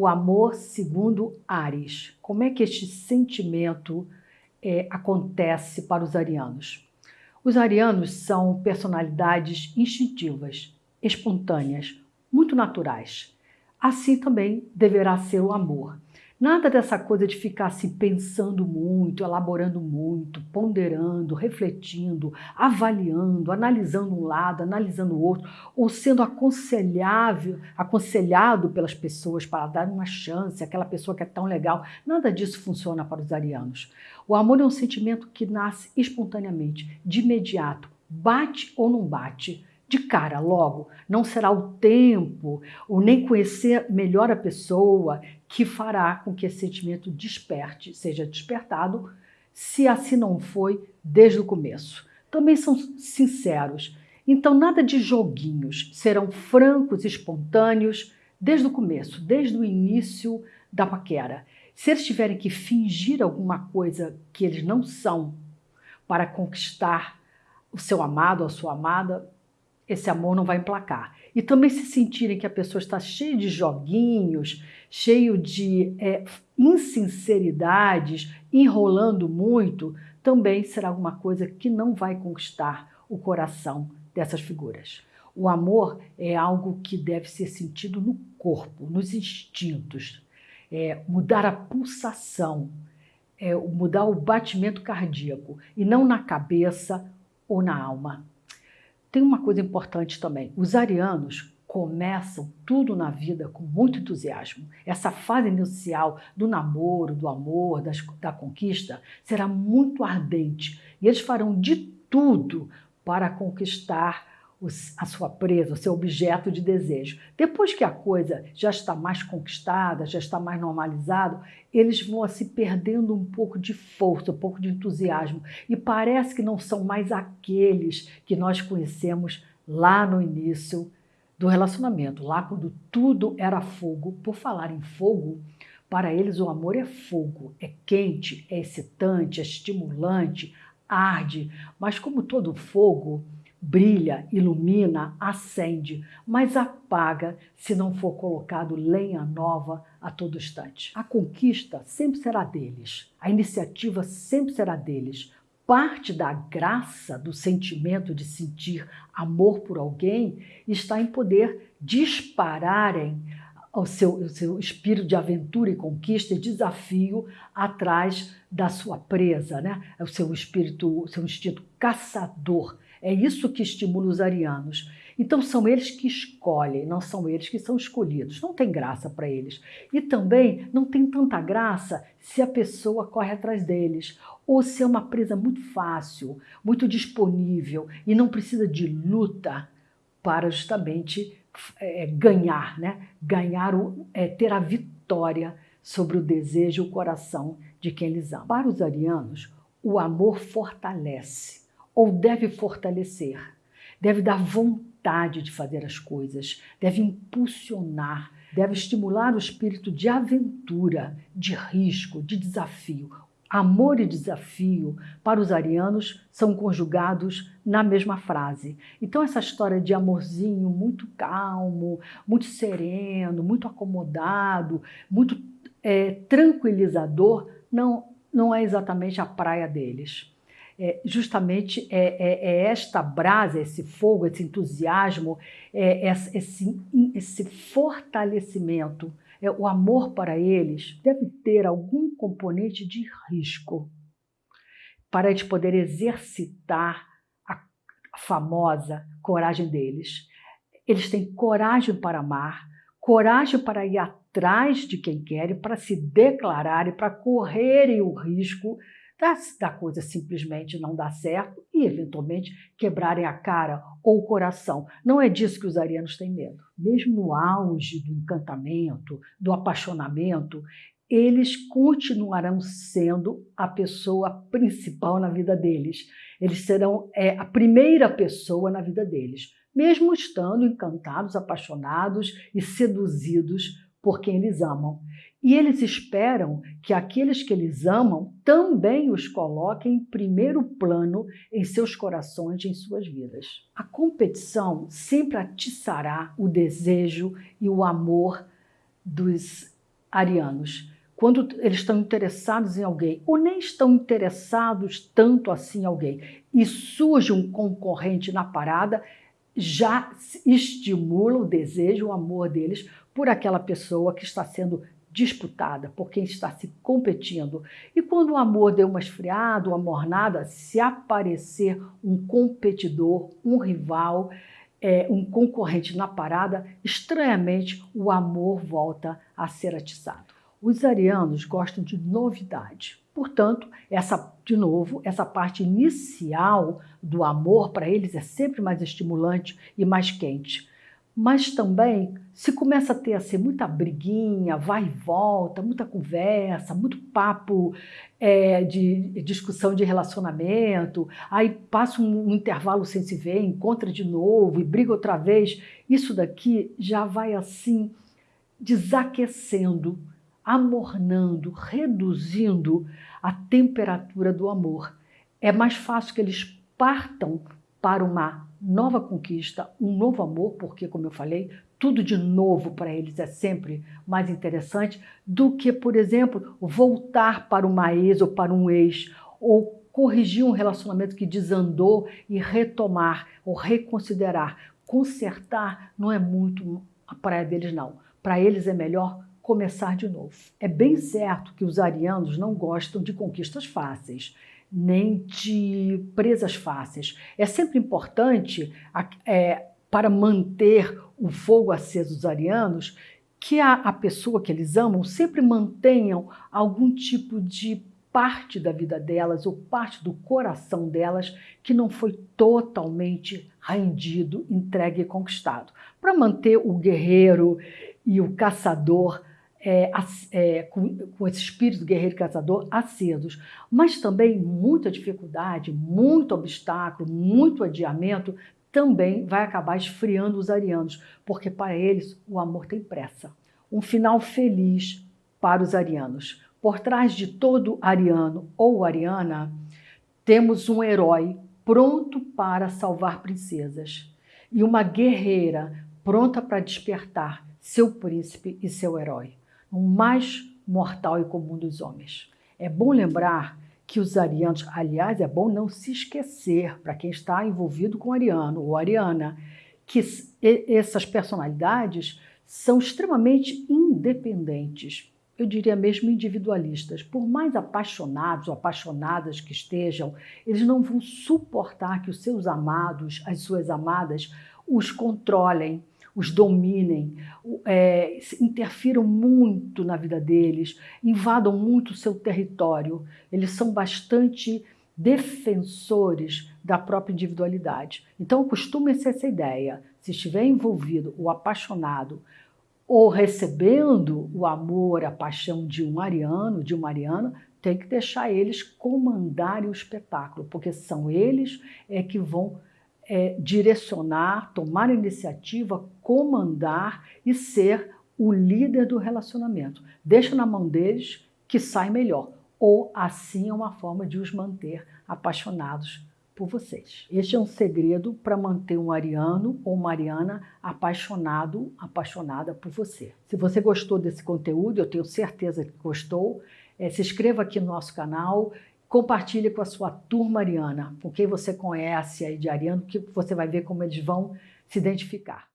o amor segundo Ares. Como é que este sentimento é, acontece para os arianos? Os arianos são personalidades instintivas, espontâneas, muito naturais. Assim também deverá ser o amor. Nada dessa coisa de ficar se pensando muito, elaborando muito, ponderando, refletindo, avaliando, analisando um lado, analisando o outro, ou sendo aconselhável, aconselhado pelas pessoas para dar uma chance, aquela pessoa que é tão legal. Nada disso funciona para os arianos. O amor é um sentimento que nasce espontaneamente, de imediato, bate ou não bate de cara logo. Não será o tempo, ou nem conhecer melhor a pessoa que fará com que esse sentimento desperte, seja despertado, se assim não foi desde o começo. Também são sinceros. Então, nada de joguinhos, serão francos espontâneos desde o começo, desde o início da paquera. Se eles tiverem que fingir alguma coisa que eles não são para conquistar o seu amado a sua amada, esse amor não vai emplacar. E também se sentirem que a pessoa está cheia de joguinhos, cheio de é, insinceridades, enrolando muito, também será alguma coisa que não vai conquistar o coração dessas figuras. O amor é algo que deve ser sentido no corpo, nos instintos, é, mudar a pulsação, é, mudar o batimento cardíaco e não na cabeça ou na alma. Tem uma coisa importante também: os arianos começam tudo na vida com muito entusiasmo. Essa fase inicial do namoro, do amor, das, da conquista será muito ardente e eles farão de tudo para conquistar a sua presa, o seu objeto de desejo. Depois que a coisa já está mais conquistada, já está mais normalizado, eles vão se perdendo um pouco de força, um pouco de entusiasmo e parece que não são mais aqueles que nós conhecemos lá no início do relacionamento, lá quando tudo era fogo. Por falar em fogo, para eles o amor é fogo, é quente, é excitante, é estimulante, arde, mas como todo fogo, brilha, ilumina, acende, mas apaga se não for colocado lenha nova a todo instante. A conquista sempre será deles, a iniciativa sempre será deles. Parte da graça do sentimento de sentir amor por alguém está em poder dispararem o seu, o seu espírito de aventura e conquista e desafio atrás da sua presa, né? o seu espírito, o seu instinto caçador é isso que estimula os arianos. Então são eles que escolhem, não são eles que são escolhidos. Não tem graça para eles. E também não tem tanta graça se a pessoa corre atrás deles ou se é uma presa muito fácil, muito disponível e não precisa de luta para justamente é, ganhar, né? Ganhar o, é, ter a vitória sobre o desejo e o coração de quem eles amam. Para os arianos, o amor fortalece ou deve fortalecer, deve dar vontade de fazer as coisas, deve impulsionar, deve estimular o espírito de aventura, de risco, de desafio. Amor e desafio, para os arianos, são conjugados na mesma frase. Então, essa história de amorzinho muito calmo, muito sereno, muito acomodado, muito é, tranquilizador, não, não é exatamente a praia deles é, justamente é, é, é, esta brasa, esse fogo, esse entusiasmo, é, esse, esse fortalecimento, é, o amor para eles deve ter algum componente de risco para eles poder exercitar a famosa coragem deles. Eles têm coragem para amar, coragem para ir atrás de quem querem, para se declararem, para correrem o risco da, coisa simplesmente não dar certo e, eventualmente, quebrarem a cara ou o coração. Não é disso que os arianos têm medo. Mesmo no auge do encantamento, do apaixonamento, eles continuarão sendo a pessoa principal na vida deles. Eles serão é, a primeira pessoa na vida deles, mesmo estando encantados, apaixonados e seduzidos por quem eles amam. E eles esperam que aqueles que eles amam também os coloquem em primeiro plano em seus corações e em suas vidas. A competição sempre atiçará o desejo e o amor dos arianos, quando eles estão interessados em alguém, ou nem estão interessados tanto assim em alguém, e surge um concorrente na parada, já estimula o desejo, o amor deles por aquela pessoa que está sendo disputada, por quem está se competindo. E quando o amor deu uma esfriada, uma mornada, se aparecer um competidor, um rival, é, um concorrente na parada, estranhamente o amor volta a ser atiçado. Os arianos gostam de novidade. Portanto, essa, de novo, essa parte inicial do amor para eles é sempre mais estimulante e mais quente mas também se começa a ter assim, muita briguinha, vai e volta, muita conversa, muito papo é, de discussão de relacionamento, aí passa um, um intervalo sem se ver, encontra de novo e briga outra vez, isso daqui já vai assim desaquecendo, amornando, reduzindo a temperatura do amor. É mais fácil que eles partam para uma nova conquista, um novo amor, porque, como eu falei, tudo de novo para eles é sempre mais interessante do que, por exemplo, voltar para uma ex ou para um ex, ou corrigir um relacionamento que desandou e retomar ou reconsiderar. Consertar não é muito a praia deles, não. Para eles é melhor começar de novo. É bem certo que os arianos não gostam de conquistas fáceis nem de presas fáceis. É sempre importante, é, para manter o fogo aceso dos arianos, que a, a pessoa que eles amam sempre mantenham algum tipo de parte da vida delas ou parte do coração delas que não foi totalmente rendido, entregue e conquistado. Para manter o guerreiro e o caçador é, é, com, com, esse espírito guerreiro caçador acesos, mas também muita dificuldade, muito obstáculo, muito adiamento também vai acabar esfriando os arianos, porque para eles o amor tem pressa. Um final feliz para os arianos. Por trás de todo ariano ou ariana, temos um herói pronto para salvar princesas e uma guerreira pronta para despertar seu príncipe e seu herói o mais mortal e comum dos homens. É bom lembrar que os arianos, aliás, é bom não se esquecer, para quem está envolvido com ariano ou ariana, que essas personalidades são extremamente independentes, eu diria mesmo individualistas. Por mais apaixonados ou apaixonadas que estejam, eles não vão suportar que os seus amados, as suas amadas, os controlem, os dominem, é, interfiram muito na vida deles, invadam muito o seu território. Eles são bastante defensores da própria individualidade. Então, acostumem-se a essa ideia. Se estiver envolvido o apaixonado ou recebendo o amor, a paixão de um ariano, de uma ariana, tem que deixar eles comandarem o espetáculo, porque são eles é que vão é, direcionar, tomar iniciativa, comandar e ser o líder do relacionamento. Deixa na mão deles que sai melhor. Ou assim é uma forma de os manter apaixonados por vocês. Este é um segredo para manter um ariano ou uma ariana apaixonado, apaixonada por você. Se você gostou desse conteúdo, eu tenho certeza que gostou, é, se inscreva aqui no nosso canal Compartilhe com a sua turma ariana, com quem você conhece aí de ariano, que você vai ver como eles vão se identificar.